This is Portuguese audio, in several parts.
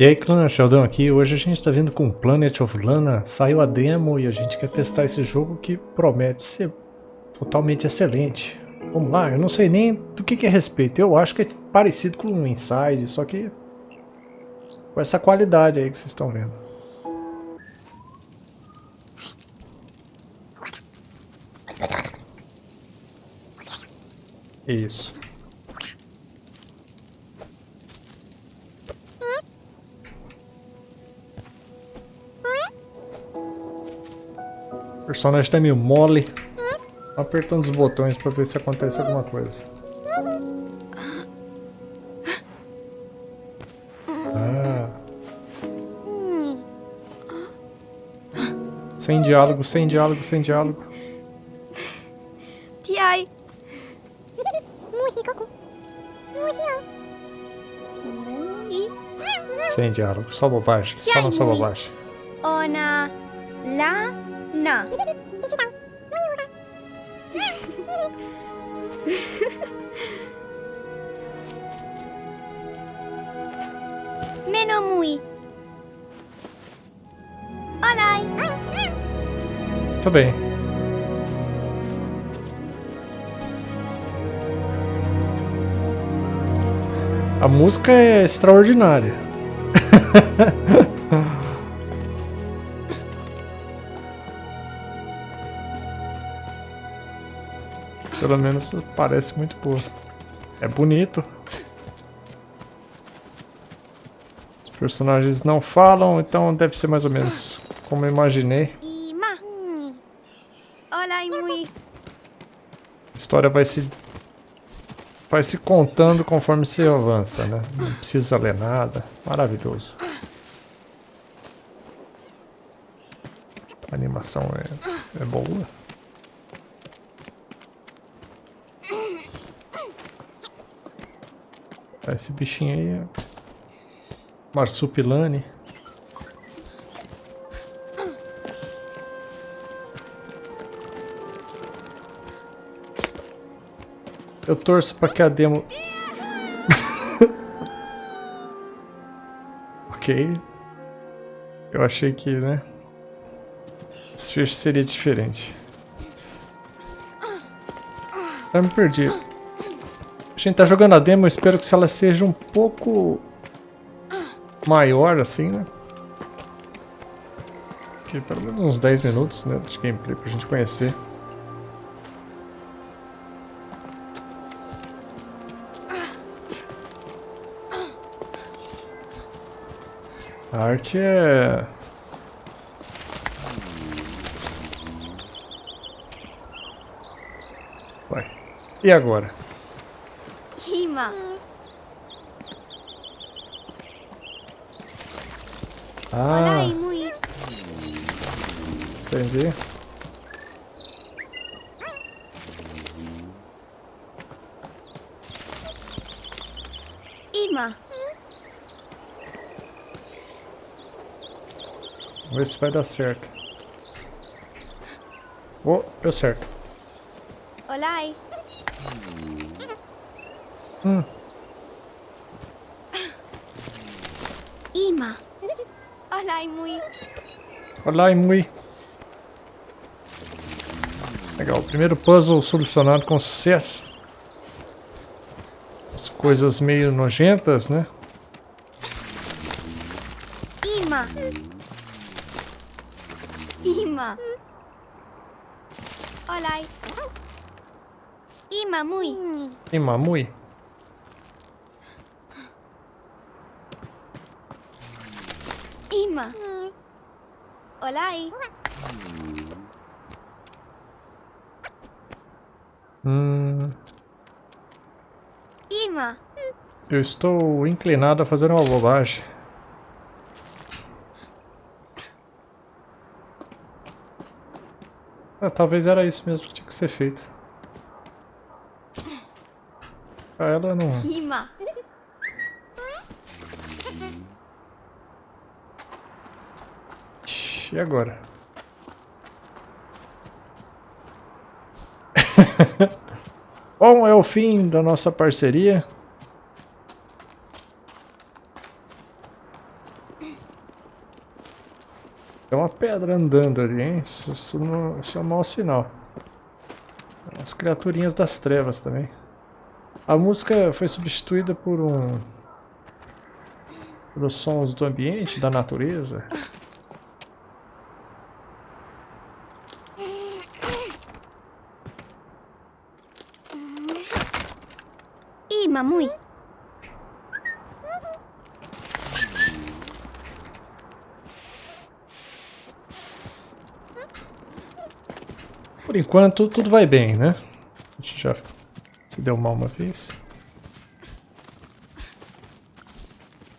E aí clã, Sheldon aqui, hoje a gente está vindo com Planet of Lana, saiu a demo e a gente quer testar esse jogo que promete ser totalmente excelente. Vamos lá, eu não sei nem do que, que é respeito, eu acho que é parecido com um Inside, só que com essa qualidade aí que vocês estão vendo. Isso. Personagem tá meio mole. Tô apertando os botões pra ver se acontece alguma coisa. Ah. Sem diálogo, sem diálogo, sem diálogo. Tiai. Sem diálogo, só bobagem, só não só bobagem. Ona. La. Menomui. Olai. Tá bem. A música é extraordinária. Pelo menos parece muito boa. É bonito. Os personagens não falam, então deve ser mais ou menos como eu imaginei. A história vai se vai se contando conforme você avança, né? Não precisa ler nada. Maravilhoso. A animação é, é boa. Tá, esse bichinho aí é Marsupilane. Eu torço pra que a demo... ok. Eu achei que, né? O desfecho seria diferente. Eu me perdi. A gente tá jogando a demo, eu espero que ela seja um pouco maior, assim, né? Que pelo menos uns 10 minutos, né, de gameplay pra gente conhecer. A arte é... Vai. E agora? Ima. Ah, Olai mui. entendi. Ima. Vamos ver se vai dar certo. Oh, deu certo. Olai. Hum, Ima. Olai mui. olá, Imui. Legal, primeiro puzzle solucionado com sucesso. As coisas meio nojentas, né? Ima. Ima. Olai. Ima mui. Ima. Olai. Hum, Ima. eu estou inclinado a fazer uma bobagem. Ah, talvez era isso mesmo que tinha que ser feito. Pra ela não... Ima. E agora? Bom, é o fim da nossa parceria. Tem uma pedra andando ali, hein? Isso, isso, não, isso é um mau sinal. As criaturinhas das trevas também. A música foi substituída por um... Pelos sons do ambiente, da natureza. Ima, muy. Por enquanto, tudo vai bem, né? A gente já se deu mal uma vez.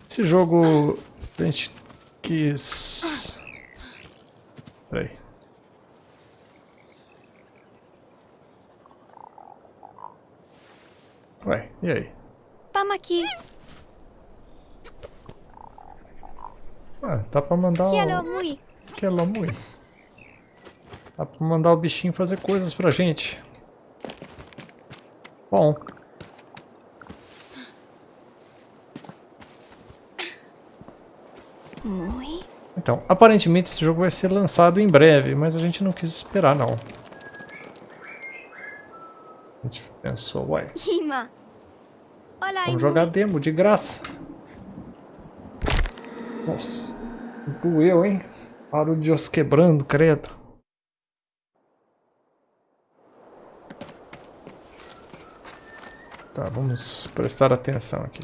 Esse jogo a gente quis... Peraí. Ué, e aí? Vamos aqui. Ah, dá pra mandar Quiero o... Que é Lamui. Dá pra mandar o bichinho fazer coisas pra gente. Bom. Então, aparentemente esse jogo vai ser lançado em breve, mas a gente não quis esperar não. A gente pensou, uai. Hola, vamos jogar demo de graça. Nossa, doeu, hein? Barulho de osso quebrando, credo. Tá, vamos prestar atenção aqui.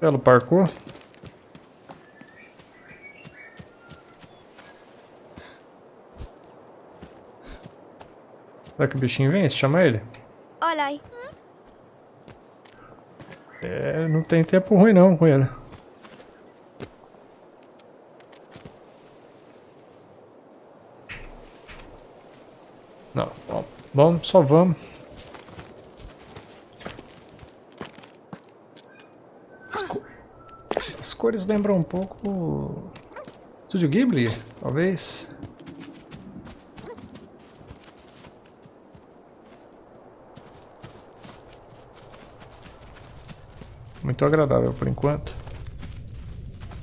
Belo parkour. Será que o bichinho vem? Se chama ele? Hola. É, não tem tempo ruim não com ele. Não, bom, vamos, só vamos. As, co- as cores lembram um pouco... Studio Ghibli, talvez. Muito agradável por enquanto.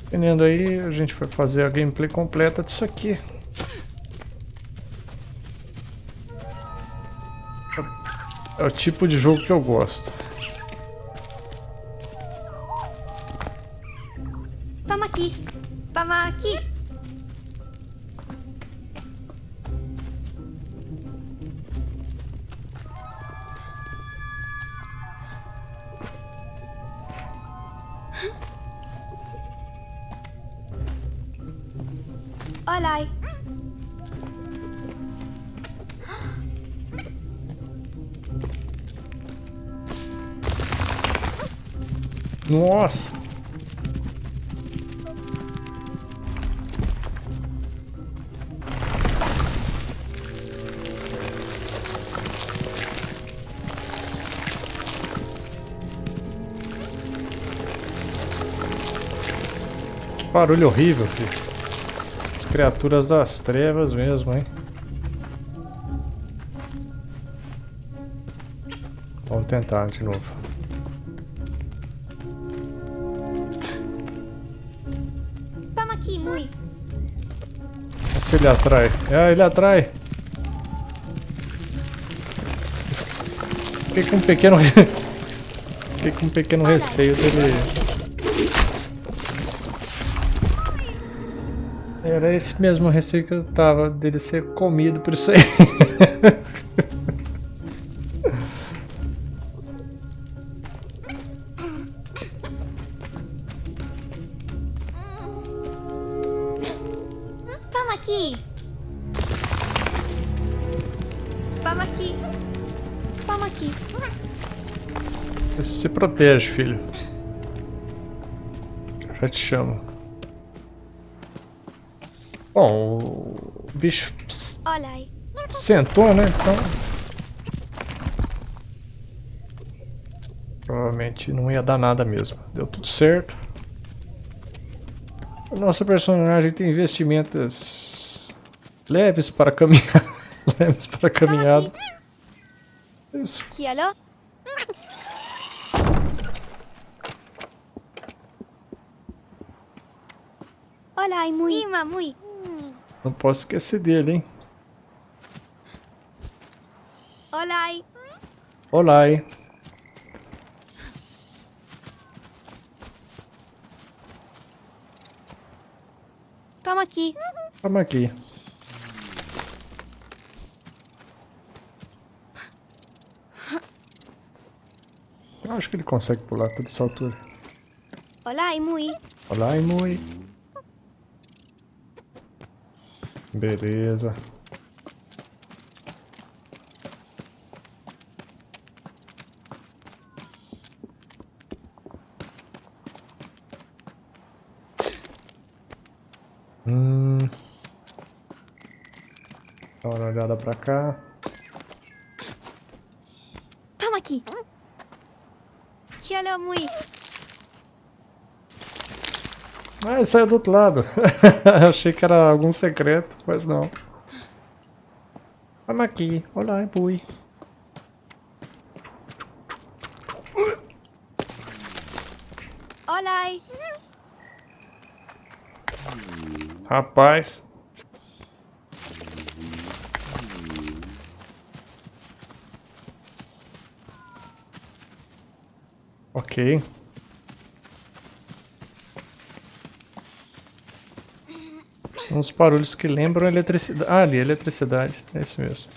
Dependendo aí, a gente vai fazer a gameplay completa disso aqui. É o tipo de jogo que eu gosto. Nossa! Que barulho horrível, filho. As criaturas das trevas mesmo, hein? Vamos tentar de novo. Se ele atrai. É, ele atrai. Fiquei com um pequeno... Fiquei com um pequeno receio dele... Era esse mesmo receio que eu tava, dele ser comido por isso aí. protege, filho. Eu já te chamo. Bom, o bicho s- Hola. sentou, né? Então. Provavelmente não ia dar nada mesmo. Deu tudo certo. A nossa personagem tem vestimentas leves para caminhar. leves para caminhada. Isso. Olá, Mui. Ima, Mui. Não posso esquecer dele, hein? Olá. Olá? Toma aqui. Vamos aqui. Eu acho que ele consegue pular toda essa altura. Olá, Mui. Olá, Imui. Beleza. Hum. Dá uma olhada pra cá. Toma aqui. Que olha, Mui. Ah, ele saiu do outro lado. Achei que era algum secreto, mas não. Vamos aqui. Olá, Imui. Olá. Rapaz. Ok. Uns barulhos que lembram eletricidade. Ah, ali, eletricidade. É esse mesmo.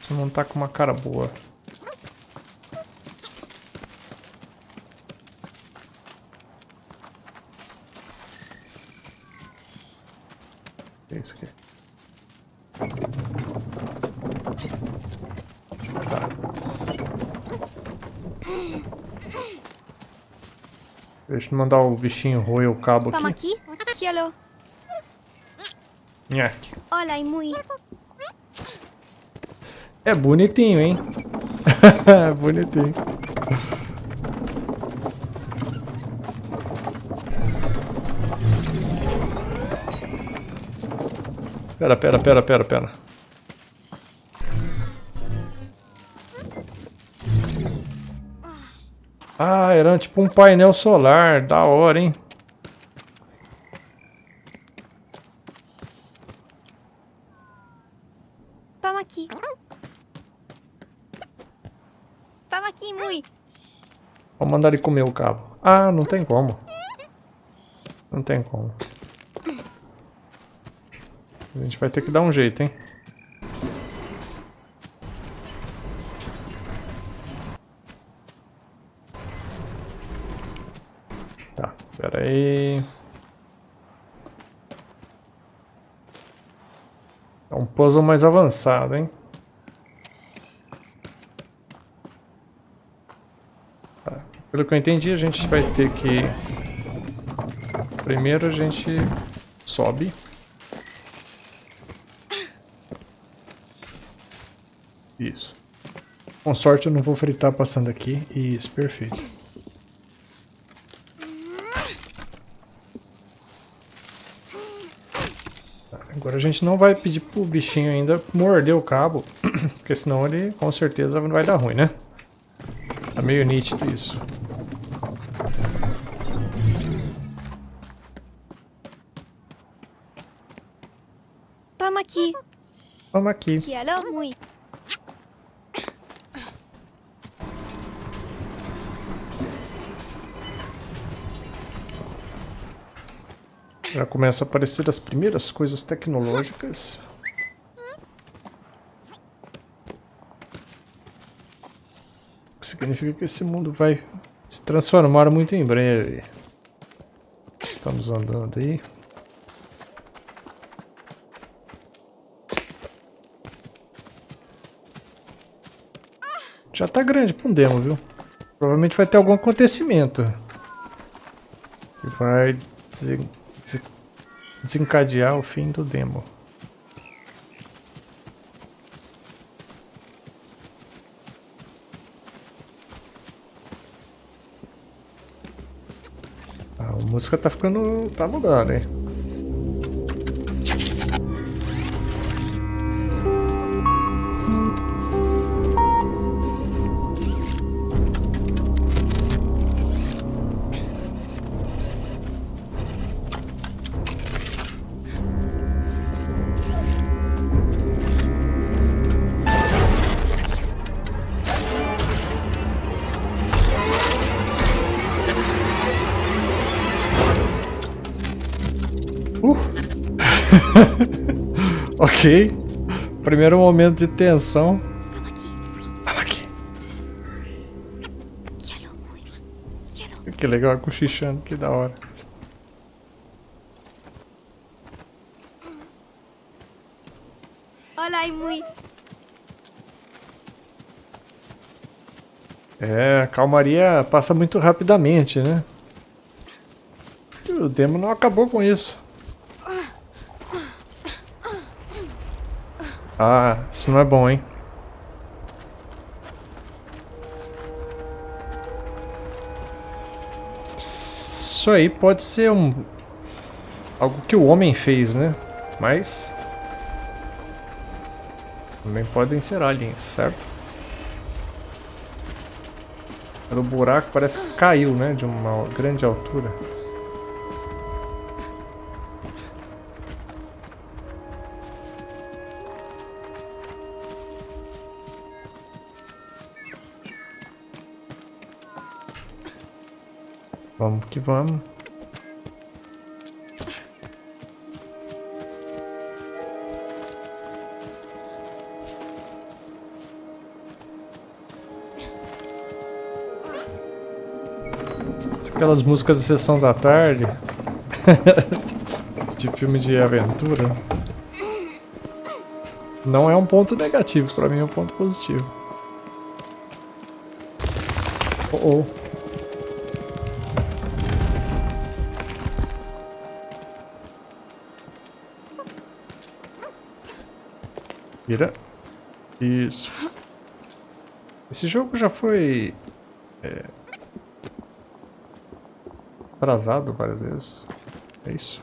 Você não tá com uma cara boa. É isso aqui. Tá. Deixa eu mandar o bichinho roer o cabo Toma aqui. aqui. Que olha. Nhaque. Olá, Mui. É bonitinho, hein? bonitinho. Pera, pera, pera, pera, pera. Ah, era tipo um painel solar. Da hora, hein? Toma aqui. Toma aqui, Mui. Vou mandar ele comer o cabo. Ah, não tem como. Não tem como. A gente vai ter que dar um jeito, hein? Tá, pera aí. É um puzzle mais avançado, hein? Tá, Pelo que eu entendi, a gente vai ter que... Primeiro a gente sobe. Isso. Com sorte eu não vou fritar passando aqui. Isso, perfeito. Agora a gente não vai pedir pro bichinho ainda morder o cabo, porque senão ele com certeza vai dar ruim, né? Tá meio nítido isso. Toma aqui. Vamos aqui. Que olha, Mui. Já começa a aparecer as primeiras coisas tecnológicas. O que significa que esse mundo vai se transformar muito em breve. Estamos andando aí. Já tá grande pra um demo, viu? Provavelmente vai ter algum acontecimento. Que vai desencadear o fim do demo. Ah, a música tá ficando. tá mudando, hein? Ok. Primeiro momento de tensão. Vamos aqui. Que legal, cochichando, que da hora. Olha aí, mui. É, a calmaria passa muito rapidamente, né? E o demo não acabou com isso. Ah, isso não é bom, hein? Isso aí pode ser um... Algo que o homem fez, né? Mas... Também podem ser aliens, certo? O buraco parece que caiu, né? De uma grande altura. Vamos que vamos. Aquelas músicas de sessão da tarde. de filme de aventura. Não é um ponto negativo, pra mim é um ponto positivo. Oh, oh. Isso. Esse jogo já foi... É, atrasado várias vezes. É isso.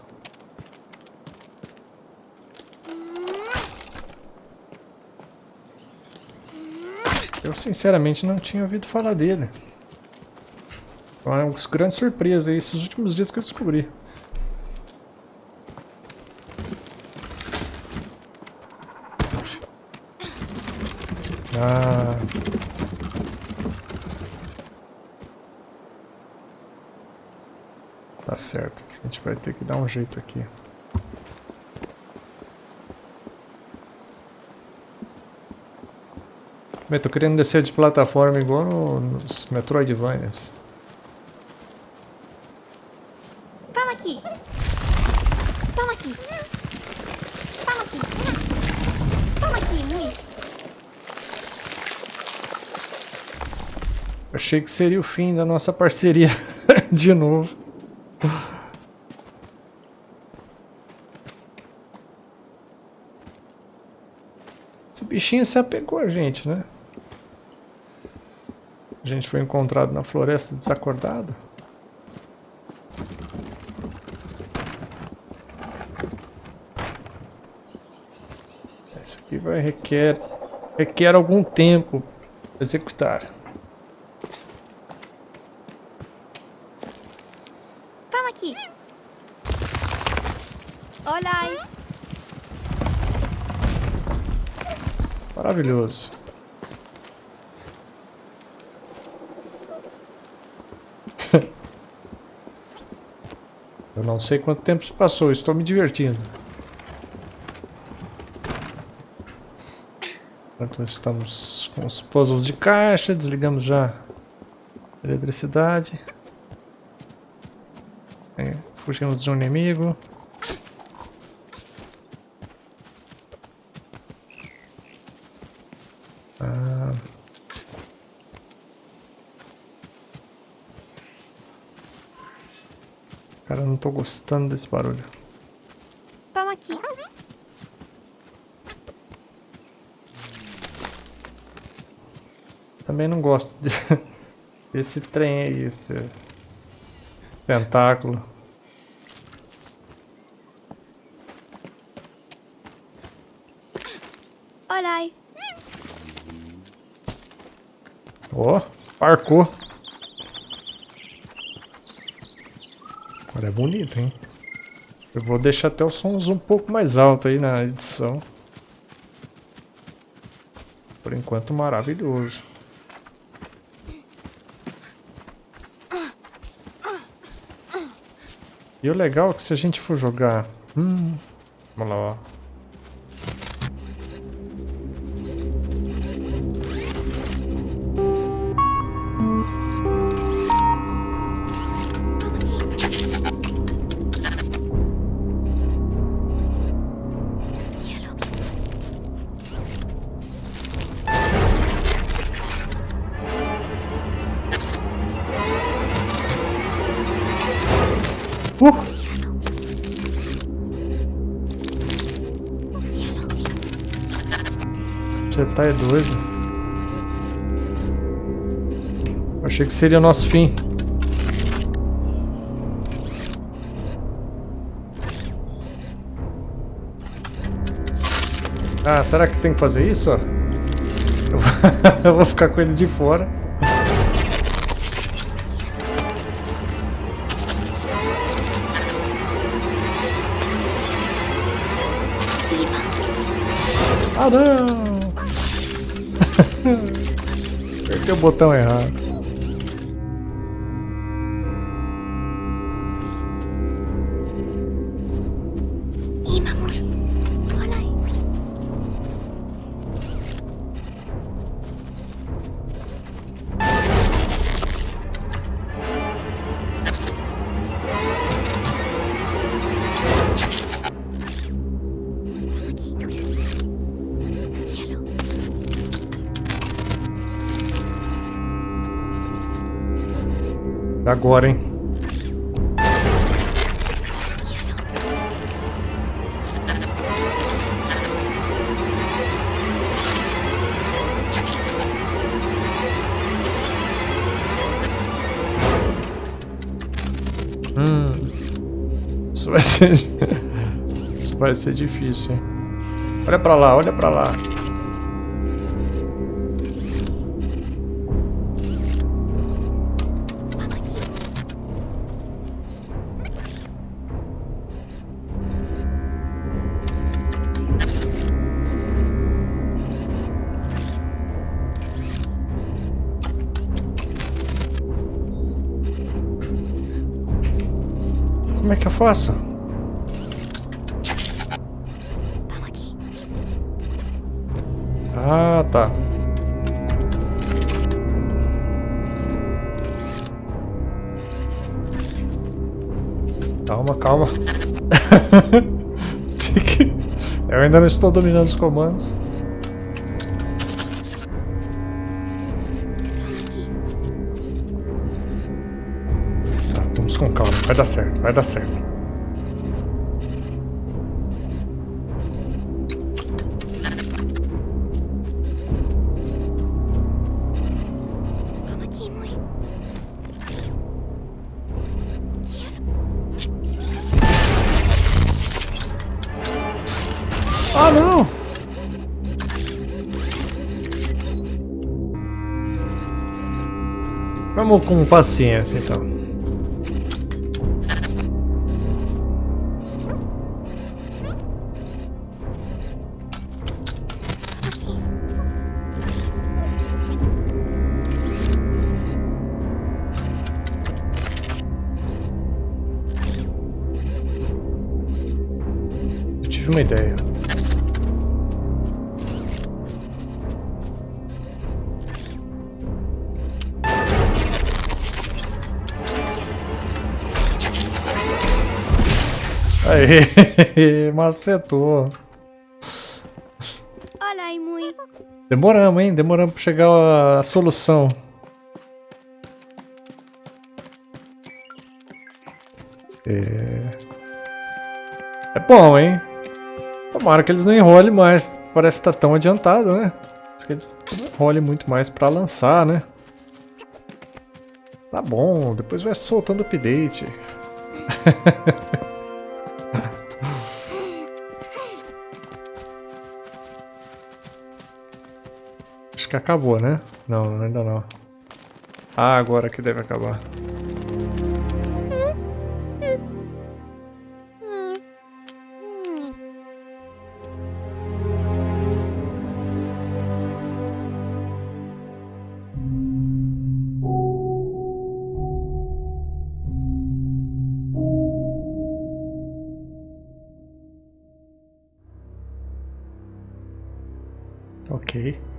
Eu sinceramente não tinha ouvido falar dele. É uma grande surpresa esses últimos dias que eu descobri. Ah. Tá certo. A gente vai ter que dar um jeito aqui. Bem, tô querendo descer de plataforma igual no, nos Metroidvanias. Vamos aqui. Vamos aqui. Vamos aqui. Vamos aqui, mui. Achei que seria o fim da nossa parceria de novo. Bichinho se apegou a gente, né? A gente foi encontrado na floresta desacordado. Isso aqui vai requer requer algum tempo para executar. Vamos aqui. Olha Maravilhoso. Eu não sei quanto tempo se passou, estou me divertindo. Enquanto estamos com os puzzles de caixa, desligamos já a eletricidade. É, fugimos de um inimigo. Ah. Cara, eu não tô gostando desse barulho. Vamos aqui. Também não gosto de... desse trem aí, esse tentáculo. Olha aí. Ó, parcou. É bonito, hein? Eu vou deixar até os sons um pouco mais alto aí na edição. Por enquanto, maravilhoso. E o legal é que se a gente for jogar... Hum, Vamos lá, ó. Tá é doido. Achei que seria o nosso fim. Ah, será que tem que fazer isso? Eu vou- ficar com ele de fora. Ah, não! Apertei o botão errado. Agora, hein? Hum. Isso vai ser. Isso vai ser difícil, hein? Olha pra lá, olha pra lá. Aqui. Ah, tá. Calma, calma. Eu ainda não estou dominando os comandos. Dar certo, vai dar certo. Ah, não! Vamos com paciência, então. macetou. Olha mãe. Demoramos, hein? Demoramos pra chegar a, a solução. É... é bom, hein? Tomara que eles não enrolem mais. Parece que tá tão adiantado, né? Diz que eles enrolem muito mais pra lançar, né? Tá bom, depois vai soltando update. acho que acabou, né? Não, ainda não. Ah, agora que deve acabar. Ok.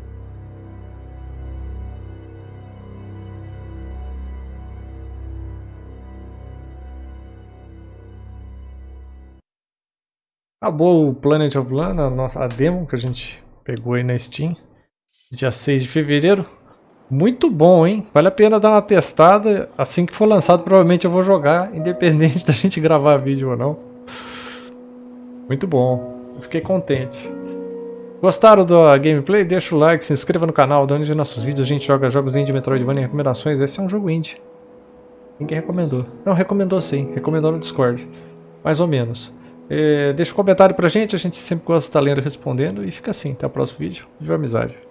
Acabou o Planet of Lana, a nossa a demo que a gente pegou aí na Steam. Dia 6 de fevereiro. Muito bom, hein? Vale a pena dar uma testada. Assim que for lançado, provavelmente eu vou jogar, independente da gente gravar vídeo ou não. Muito bom. Eu fiquei contente. Gostaram da gameplay? Deixa o like, se inscreva no canal, onde nossos vídeos a gente joga jogos indie, Metroidvania e recomendações. Esse é um jogo indie. Ninguém recomendou. Não, recomendou sim. Recomendou no Discord. Mais ou menos. É, deixa um comentário pra gente, a gente sempre gosta de estar lendo e respondendo. E fica assim, até o próximo vídeo. Viva amizade!